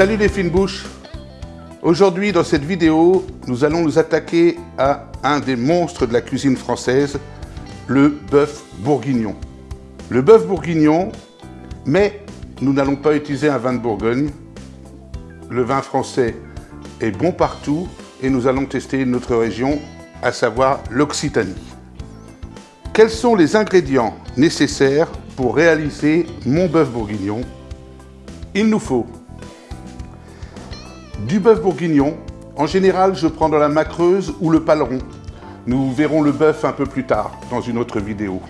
Salut les fines bouches Aujourd'hui, dans cette vidéo, nous allons nous attaquer à un des monstres de la cuisine française, le bœuf bourguignon. Le bœuf bourguignon, mais nous n'allons pas utiliser un vin de Bourgogne. Le vin français est bon partout et nous allons tester une autre région, à savoir l'Occitanie. Quels sont les ingrédients nécessaires pour réaliser mon bœuf bourguignon? Il nous faut du bœuf bourguignon. En général, je prends dans la macreuse ou le paleron. Nous verrons le bœuf un peu plus tard dans une autre vidéo.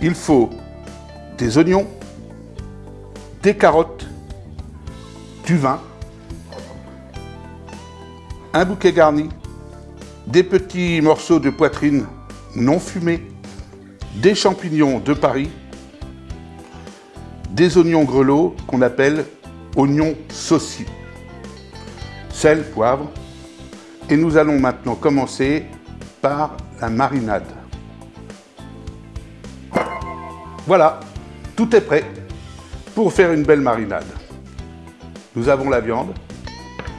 Il faut des oignons, des carottes, du vin, un bouquet garni, des petits morceaux de poitrine non fumés, des champignons de Paris, des oignons grelots qu'on appelle oignons saucis, sel, poivre. Et nous allons maintenant commencer par la marinade. Voilà, tout est prêt pour faire une belle marinade. Nous avons la viande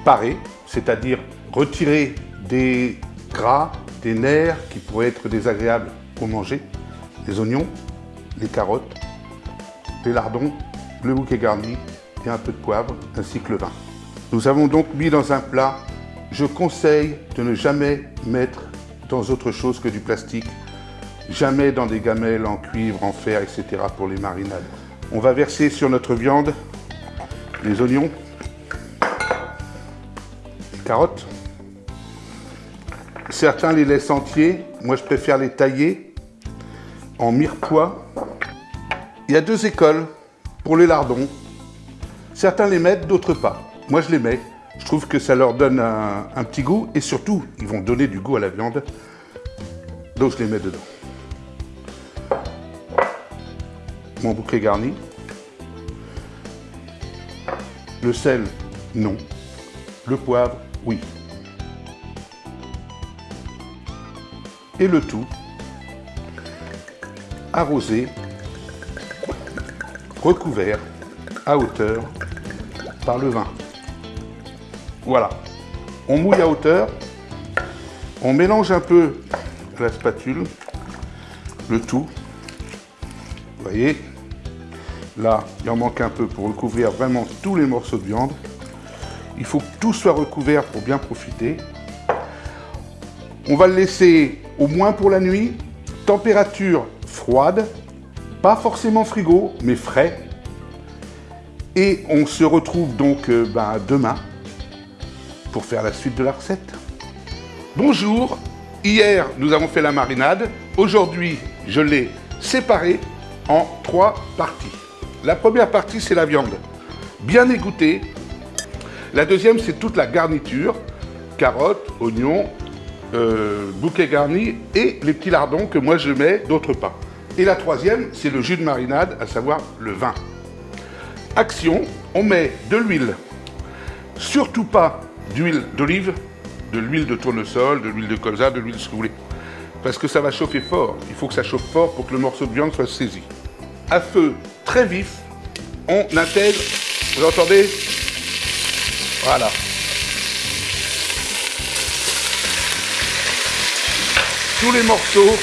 parée, c'est-à-dire retirée des gras, des nerfs qui pourraient être désagréables pour manger, les oignons, les carottes, les lardons, le bouquet garni et un peu de poivre ainsi que le vin. Nous avons donc mis dans un plat. Je conseille de ne jamais mettre dans autre chose que du plastique, jamais dans des gamelles en cuivre, en fer, etc. pour les marinades. On va verser sur notre viande les oignons, les carottes. Certains les laissent entiers, moi je préfère les tailler en mirepoix. Il y a deux écoles pour les lardons. Certains les mettent, d'autres pas. Moi je les mets. Je trouve que ça leur donne un, petit goût et surtout, ils vont donner du goût à la viande. Donc je les mets dedans. Mon bouquet garni. Le sel, non. Le poivre, oui. Et le tout arrosé, recouvert à hauteur par le vin. Voilà. On mouille à hauteur. On mélange un peu la spatule, le tout. Vous voyez, là, il en manque un peu pour recouvrir vraiment tous les morceaux de viande. Il faut que tout soit recouvert pour bien profiter. On va le laisser au moins pour la nuit. Température froide, pas forcément frigo, mais frais. Et on se retrouve donc euh, ben, demain faire la suite de la recette. Bonjour, hier nous avons fait la marinade, aujourd'hui je l'ai séparée en trois parties. La première partie c'est la viande, bien égouttée. La deuxième c'est toute la garniture, carottes, oignons, euh, bouquet garni et les petits lardons que moi je mets d'autre pas. Et la troisième c'est le jus de marinade, à savoir le vin. Action, on met de l'huile, surtout pas d'huile d'olive, de l'huile de tournesol, de l'huile de colza, de l'huile ce que vous voulez. Parce que ça va chauffer fort. Il faut que ça chauffe fort pour que le morceau de viande soit saisi. À feu très vif, on intègre, vous entendez? Voilà. Tous les morceaux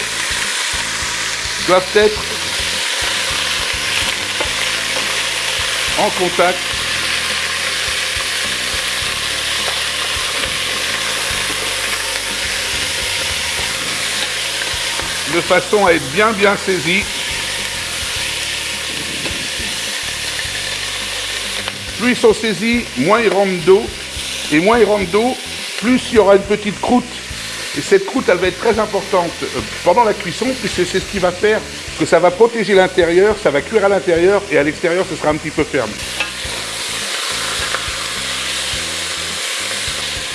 doivent être en contact de façon à être bien bien saisi. Plus ils sont saisis, moins ils rentrent d'eau. Et moins ils rentrent d'eau, plus il y aura une petite croûte. Et cette croûte, elle va être très importante euh, pendant la cuisson, puisque c'est ce qui va faire que ça va protéger l'intérieur, ça va cuire à l'intérieur, et à l'extérieur, ce sera un petit peu ferme.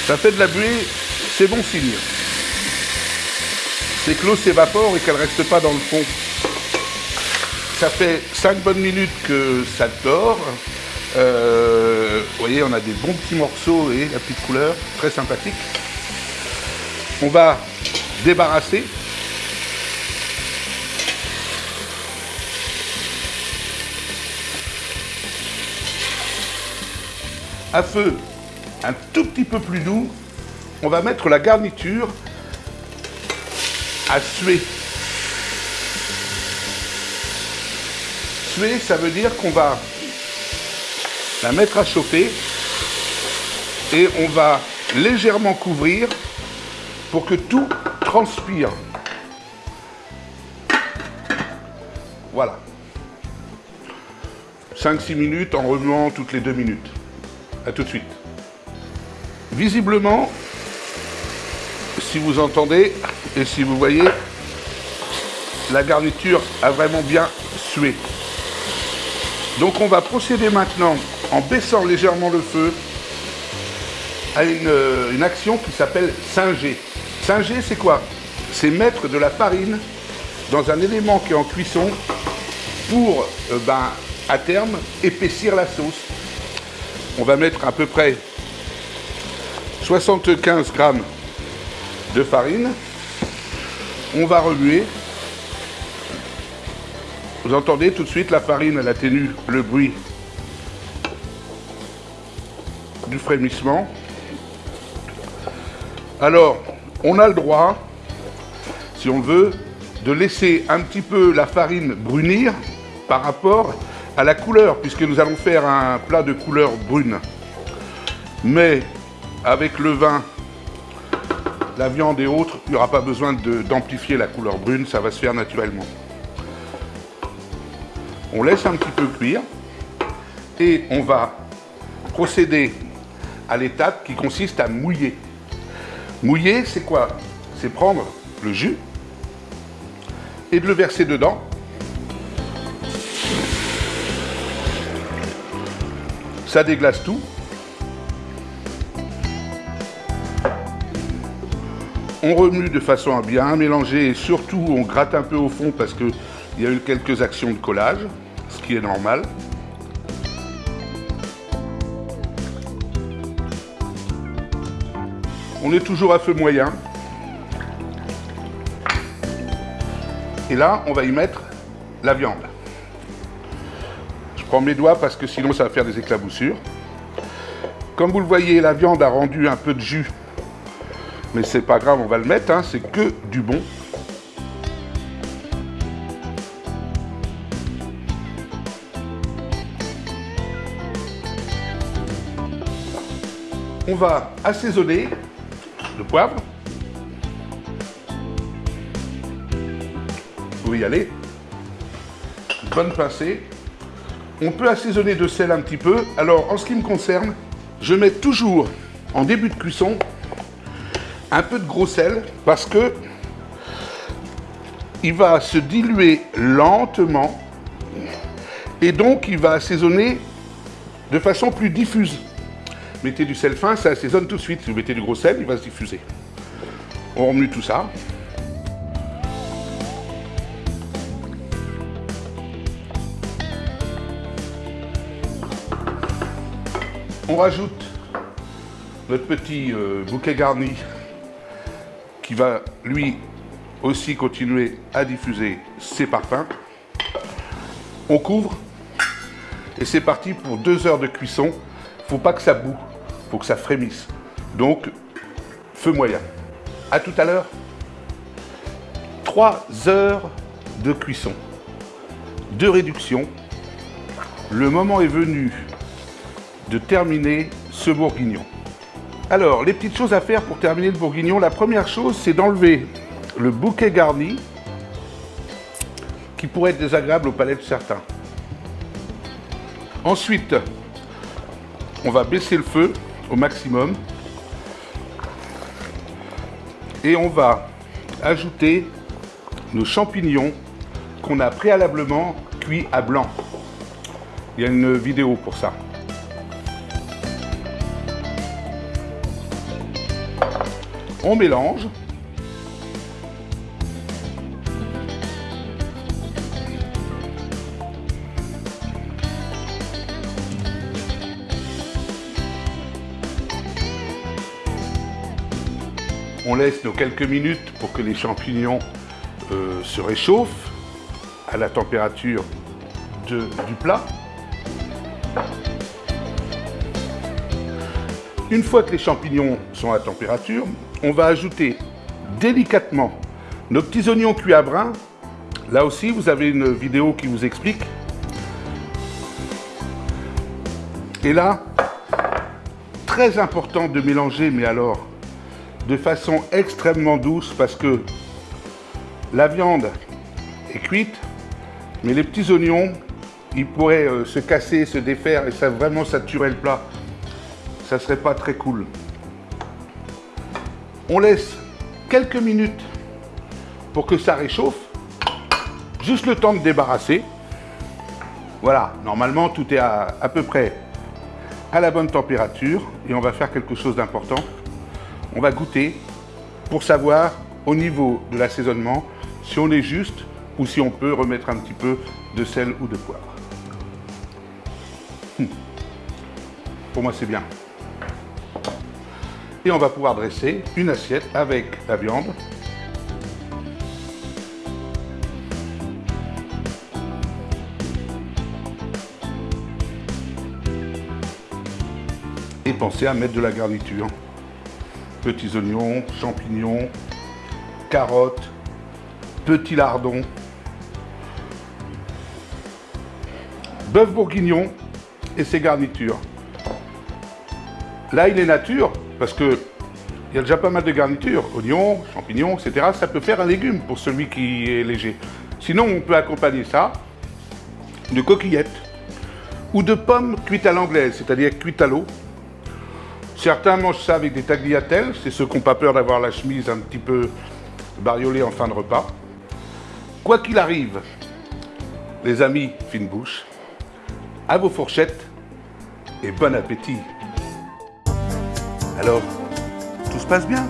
Ça fait de la buée, c'est bon signe c'est que l'eau s'évapore et qu'elle ne reste pas dans le fond. Ça fait 5 bonnes minutes que ça dort. Euh, vous voyez, on a des bons petits morceaux et la petite couleur, très sympathique. On va débarrasser. à feu un tout petit peu plus doux, on va mettre la garniture à suer. Suer, ça veut dire qu'on va la mettre à chauffer et on va légèrement couvrir pour que tout transpire. Voilà. 5-6 minutes en remuant toutes les 2 minutes. A tout de suite. Visiblement, si vous entendez et si vous voyez, la garniture a vraiment bien sué. Donc on va procéder maintenant en baissant légèrement le feu à une, une action qui s'appelle singer. Singer, c'est quoi? C'est mettre de la farine dans un élément qui est en cuisson pour, euh, ben, à terme, épaissir la sauce. On va mettre à peu près 75 grammes de farine. On va remuer. Vous entendez tout de suite la farine, elle atténue le bruit du frémissement. Alors, on a le droit, si on veut, de laisser un petit peu la farine brunir par rapport à la couleur, puisque nous allons faire un plat de couleur brune. Mais avec le vin, la viande et autres, il n'y aura pas besoin d'amplifier la couleur brune, ça va se faire naturellement. On laisse un petit peu cuire et on va procéder à l'étape qui consiste à mouiller. Mouiller, c'est quoi? C'est prendre le jus et de le verser dedans Ça déglace tout. On remue de façon à bien mélanger et surtout on gratte un peu au fond parce qu'il y a eu quelques actions de collage, ce qui est normal. On est toujours à feu moyen. Et là, on va y mettre la viande prends mes doigts parce que sinon ça va faire des éclaboussures. Comme vous le voyez, la viande a rendu un peu de jus. Mais c'est pas grave, on va le mettre, hein, c'est que du bon. On va assaisonner le poivre. Vous pouvez y aller. bonne pincée. On peut assaisonner de sel un petit peu. Alors, en ce qui me concerne, je mets toujours en début de cuisson un peu de gros sel parce que il va se diluer lentement et donc il va assaisonner de façon plus diffuse. Mettez du sel fin, ça assaisonne tout de suite. Si vous mettez du gros sel, il va se diffuser. On remue tout ça. On rajoute notre petit euh, bouquet garni qui va lui aussi continuer à diffuser ses parfums. On couvre et c'est parti pour deux heures de cuisson. Faut pas que ça boue, faut que ça frémisse. Donc, feu moyen. À tout à l'heure. Trois heures de cuisson, de réduction. Le moment est venu de terminer ce bourguignon. Alors, les petites choses à faire pour terminer le bourguignon, la première chose, c'est d'enlever le bouquet garni qui pourrait être désagréable au palais de certains. Ensuite, on va baisser le feu au maximum et on va ajouter nos champignons qu'on a préalablement cuits à blanc. Il y a une vidéo pour ça. On mélange. On laisse nos quelques minutes pour que les champignons euh, se réchauffent à la température du plat. Une fois que les champignons sont à température, on va ajouter délicatement nos petits oignons cuits à brun. Là aussi, vous avez une vidéo qui vous explique. Et là, très important de mélanger, mais alors de façon extrêmement douce parce que la viande est cuite, mais les petits oignons, ils pourraient euh, se casser, se défaire et ça vraiment saturer le plat. Ça serait pas très cool. On laisse quelques minutes pour que ça réchauffe. Juste le temps de débarrasser. Voilà, normalement tout est à, peu près à la bonne température et on va faire quelque chose d'important. On va goûter pour savoir au niveau de l'assaisonnement si on est juste ou si on peut remettre un petit peu de sel ou de poivre. Hum. Pour moi, c'est bien. Et on va pouvoir dresser une assiette avec la viande. Et pensez à mettre de la garniture. Petits oignons, champignons, carottes, petits lardons, bœuf bourguignon et ses garnitures. Là, il est nature, parce que il y a déjà pas mal de garnitures, oignons, champignons, etc. Ça peut faire un légume pour celui qui est léger. Sinon, on peut accompagner ça de coquillettes ou de pommes cuites à l'anglaise, c'est-à-dire cuites à l'eau. Certains mangent ça avec des tagliatelles, c'est ceux qui n'ont pas peur d'avoir la chemise un petit peu bariolée en fin de repas. Quoi qu'il arrive, les amis fine bouche, à vos fourchettes et bon appétit. Alors, tout se passe bien